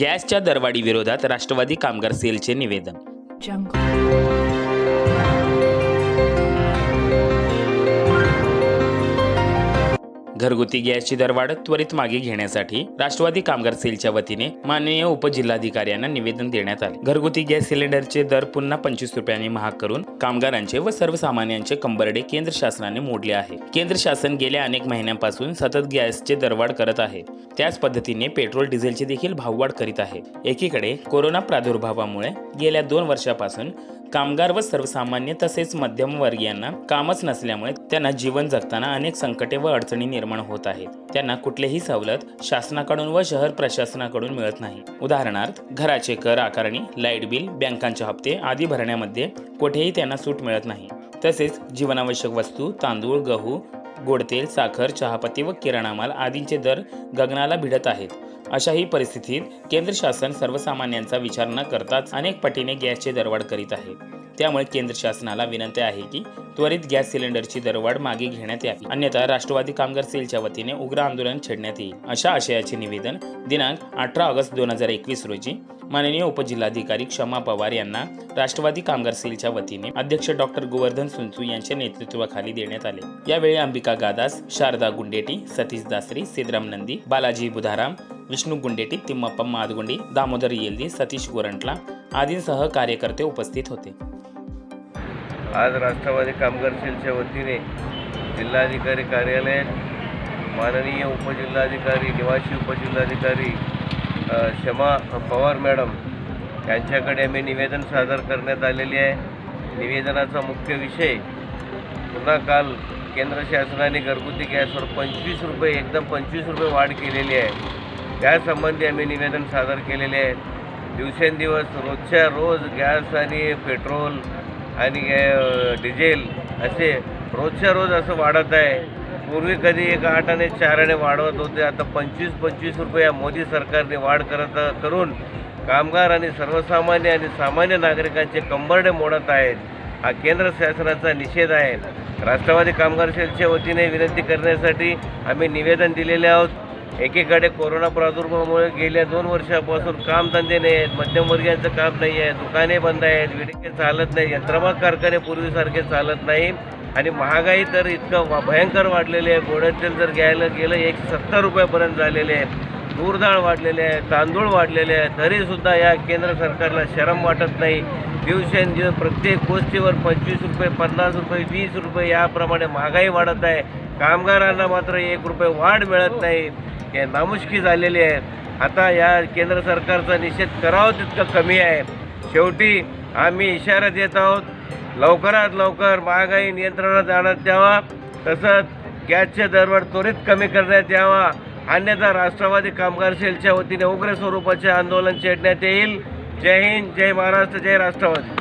गॅसच्या दरवाढीविरोधात राष्ट्रवादी कामगार सेलचे निवेदन. घरगुती गॅसची दरवाढ त्वरित मागे घेण्यासाठी राष्ट्रवादी कामगार सेलच्या वतीने माननीय उपजिल्हाधिकाऱ्यांना निवेदन देण्यात आले. घरगुती गॅस सिलेंडरचे दर पुन्हा पंचवीस रुपयांनी महाग करून कामगारांचे व सर्वसामान्यांचे कंबरडे केंद्र शासनाने मोडले आहे. केंद्र शासन गेल्या अनेक महिन्यांपासून सतत गॅसचे दरवाढ करत आहे. त्याच पद्धतीने पेट्रोल डिझेलचे देखील भाववाढ करीत आहे. एकीकडे कोरोना प्रादुर्भावामुळे गेल्या दोन वर्षापासून कामगार व सर्वसामान्य तसेच मध्यमवर्गीयांना कामच नसल्यामुळे त्यांना जीवन जगताना अनेक संकटे व अडचणी निर्माण होत आहेत. त्यांना कुठलीही सवलत शासनाकडून व शहर प्रशासनाकडून मिळत नाही. उदाहरणार्थ घराचे कर आकारणी लाइट बिल बँकांचे हप्ते आदी भरण्यामध्ये कुठेही त्यांना सूट मिळत नाही. तसेच जीवनावश्यक वस्तू तांदूळ गहू गोडतेल साखर चहापत्ती व किराणा माल आदींचे दर गगनाला भिडत आहेत. अशाही परिस्थितीत केंद्र शासन सर्वसामान्यांचा विचार न करताच अनेक पटीने गॅसचे दरवाढ करीत आहे. त्यामुळे केंद्र शासनाला विनंती आहे की त्वरित गॅस सिलेंडरची दरवाढ मागे घेण्यात यावी. अन्यथा राष्ट्रवादी कामगार सेलच्या वतीने उग्र आंदोलन छेडण्यात येईल. अशा आशयाचे निवेदन दिनांक अठरा ऑगस्ट दोन हजार एकवीस रोजी माननीय उपजिल्हाधिकारी क्षमा पवार यांना राष्ट्रवादी कामगार सेलच्या वतीने अध्यक्ष डॉक्टर गोवर्धन सुंचू यांच्या नेतृत्वाखाली देण्यात आले. यावेळी अंबिका गादास शारदा गुंडेटी सतीश दासरी सिद्धराम नंदी बालाजी बुधाराम विष्णू गुंडेटी तिम्मप्पा मादगुंडी दामोदर येल्दी सतीश गोरंटला आदींसह कार्यकर्ते उपस्थित होते. आज राष्ट्रवादी कामगार सेलच्या वतीने जिल्हाधिकारी कार्यालयात माननीय उपजिल्हाधिकारी निवासी उपजिल्हाधिकारी क्षमा पवार मॅडम यांच्याकडे आम्ही निवेदन सादर करण्यात आलेले आहे. निवेदनाचा मुख्य विषय पुन्हा काल केंद्र शासनाने घरगुती गॅसवर पंचवीस रुपये एकदम पंचवीस रुपये वाढ केलेली आहे. त्यासंबंधी आम्ही निवेदन सादर केलेले आहे. दिवसेंदिवस रोजच्या रोज गॅस आणि पेट्रोल आणि डिझेल असे रोजच्या रोज असं वाढत आहे. पूर्वी कधी एक आठाने चाराने चार वाढवत होते आता पंचवीस पंचवीस रुपये मोदी सरकारने वाढ करत करून कामगार आणि सर्वसामान्य आणि सामान्य नागरिकांचे कंबरडे मोडत आहेत. हा केंद्र शासनाचा निषेध आहे. राष्ट्रवादी कामगार सेलच्या वतीने विनंती करण्यासाठी आम्ही निवेदन दिलेले आहोत. एकीकडे कोरोना प्रादुर्भावामुळे गेल्या दोन वर्षापासून कामधंदे नाही आहेत मध्यमवर्गीयांचं काम नाही आहे दुकाने बंद आहेत विडिके चालत नाही यंत्रमाग कारखाने पूर्वीसारखे चालत नाही. आणि महागाई तर इतकं वा- भयंकर वाढलेली आहे. गोड्यातील जर घ्यायला गेलं एकशे सत्तर रुपयापर्यंत झालेले आहे. तूर डाळ वाढलेले आहे तांदूळ वाढलेले आहे. तरीसुद्धा या केंद्र सरकारला शरम वाटत नाही. दिवसेंदिवस प्रत्येक गोष्टीवर पंचवीस रुपये पन्नास रुपये वीस रुपये याप्रमाणे महागाई वाढत आहे. कामगारांना मात्र एक रुपये वाढ मिळत नाही. हे नामुष्की झालेली आहे. आता या केंद्र सरकारचा निषेध करावा तितकं कमी आहे. शेवटी आम्ही इशारा देत आहोत लवकरात लवकर महागाई नियंत्रणात आणत द्यावा. तसंच गॅसचे दरवाढ त्वरित कमी करण्यात यावा. अन्यथा राष्ट्रवादी कामगार सेलच्या वतीने उग्र स्वरूपाचे आंदोलन छेडण्यात येईल. जय हिंद जय महाराष्ट्र जय राष्ट्रवादी.